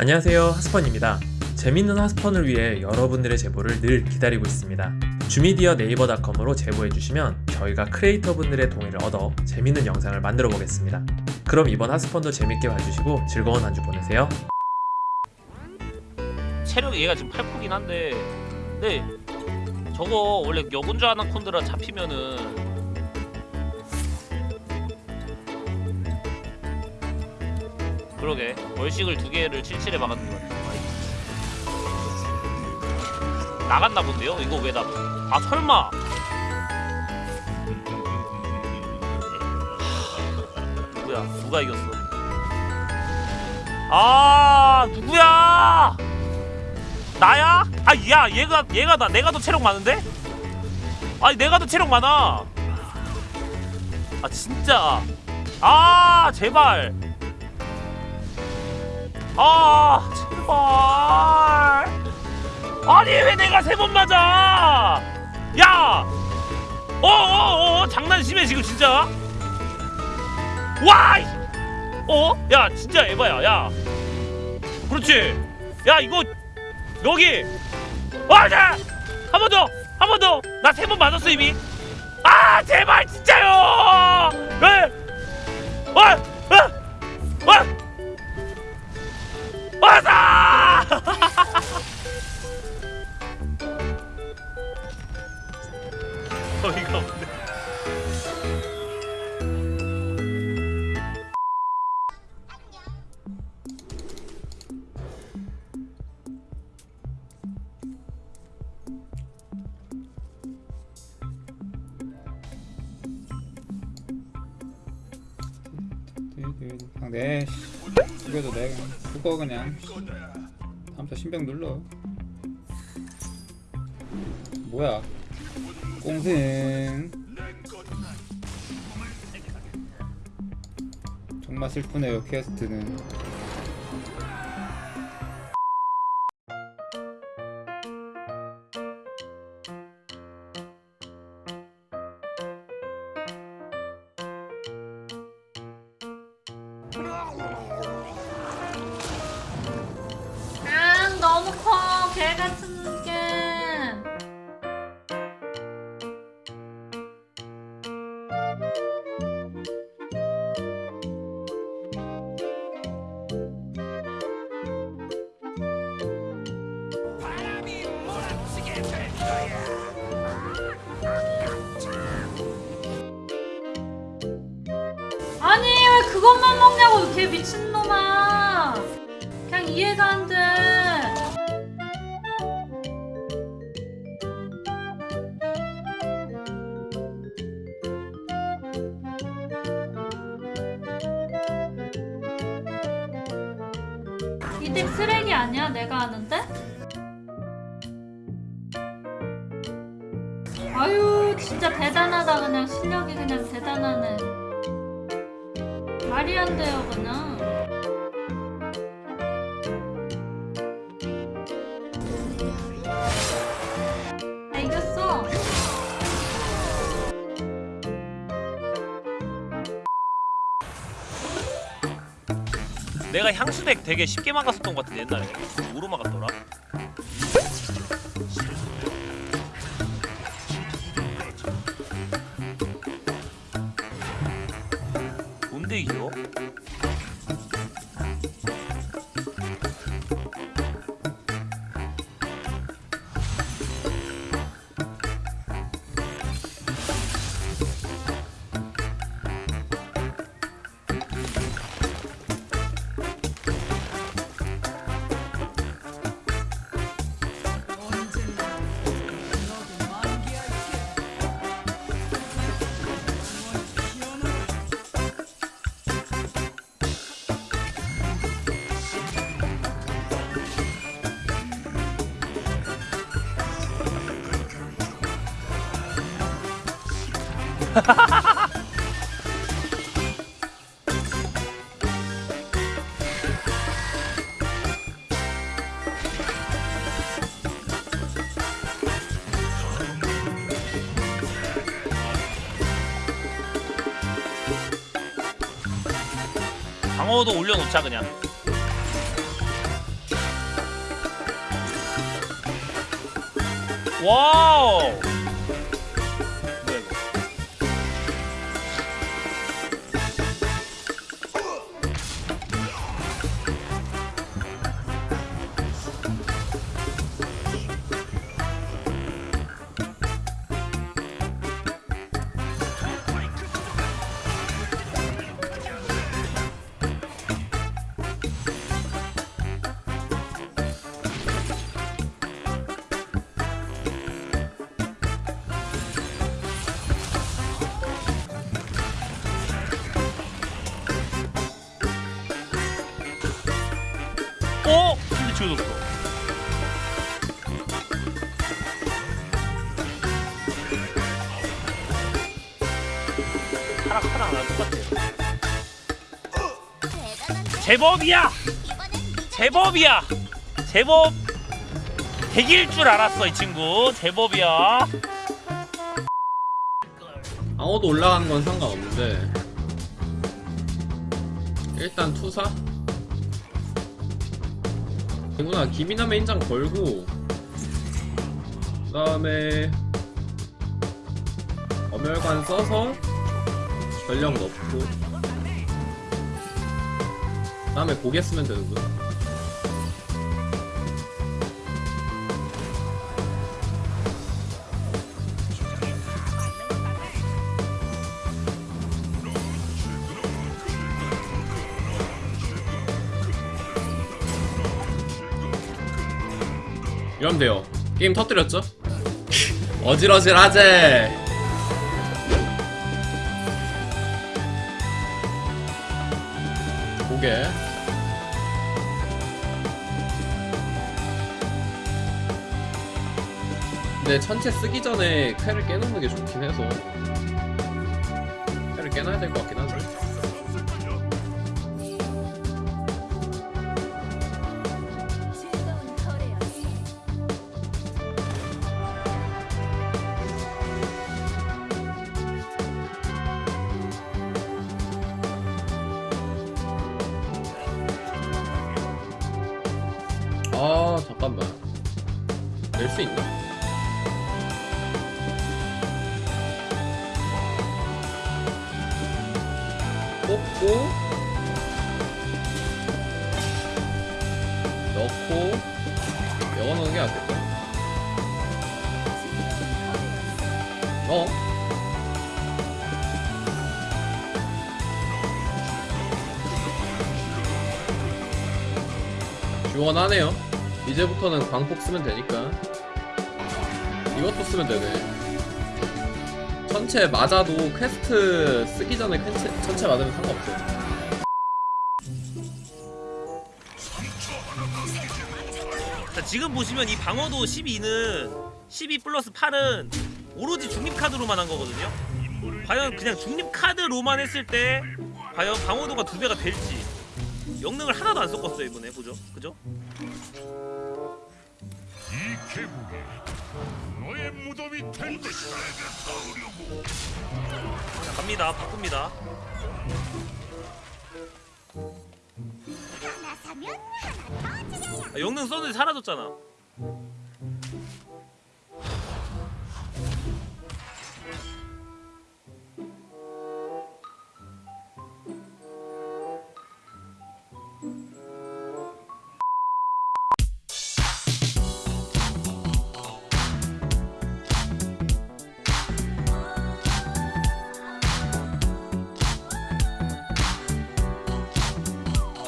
안녕하세요 하스펀입니다. 재밌는 하스펀을 위해 여러분들의 제보를 늘 기다리고 있습니다. 주미디어 네이버닷컴으로 제보해주시면 저희가 크리에이터 분들의 동의를 얻어 재밌는 영상을 만들어 보겠습니다. 그럼 이번 하스펀도 재밌게 봐주시고 즐거운 한 주 보내세요. 체력이 얘가 지금 8코긴 한데 근데 저거 원래 여군자 아나콘드라 잡히면은 그러게 월식을 두 개를 77에 박았는 것 같아 나갔나 본데요? 이거 왜 나... 아 설마 누구야? 누가 이겼어? 아 누구야? 나야? 아, 야, 얘가 얘가 나 내가 더 체력 많은데? 아니, 내가 더 체력 많아. 아, 진짜. 아, 제발. 아, 제발. 아니, 왜 내가 세 번 맞아? 야! 어, 어, 어, 장난 심해 지금 진짜. 와! 이- 어? 야, 진짜 에바야. 야. 그렇지. 야, 이거 여기 와자 한 번 더 한 번 더 나 세 번 맞았어 이미 아 제발 진짜요 왜 와! 와! 와! 와자 어이가 없 네. 그냥 내 죽여도 돼. 그냥. 죽어 그냥. 다음부터 신병 눌러. 뭐야? 꽁승 정말 슬프네요 퀘스트는 같은 게 아니 왜 그것만 먹냐고 개 미친놈아. 그냥 이해가 안돼 이덱 쓰레기 아니야? 내가 아는데? 아유 진짜 대단하다 그냥. 실력이 그냥 대단하네. 말이 안 돼요 그냥 내가 향수덱 되게 쉽게 막았었던 것 같은데 옛날에 뭐로 막았더라? 뭔데 이겨? 방어도 올려놓자 그냥. 와우! 어? 근데 지워졌어 하나 하나 나 똑같아 제법이야! 제법이야! 제법 대기일 줄 알았어 이 친구. 제법이야. 방어도 올라가는 건 상관없는데 일단 투사 이구나. 기민함의 인장 걸고 그 다음에 엄열관 써서 전력 넣고 그 다음에 고개 쓰면 되는구나 이러면 돼요. 게임 터뜨렸죠? 어질어질하지. 고개. 근데 천체 쓰기 전에 칼을 깨놓는 게 좋긴 해서. 칼을 깨놔야 될 것 같긴 한데 아 잠깐만 낼 수 있나? 뽑고 넣고 열어놓는 게 낫겠다 어? 시원하네요 이제부터는 광폭 쓰면 되니까. 이것도 쓰면 되네. 천체 맞아도 퀘스트 쓰기 전에 퀘스트, 천체 맞으면 상관없어 자, 지금 보시면 이 방어도 12는 12 플러스 8은 오로지 중립 카드로만 한 거거든요. 과연 그냥 중립 카드로만 했을 때 과연 방어도가 두 배가 될지 영능을 하나도 안 섞었어요 이번에. 보죠, 그죠? 이 계곡에 너의 무덤이 될 것이다. 자, 갑니다, 바꿉니다. 아, 영능 썼는데 사라졌잖아.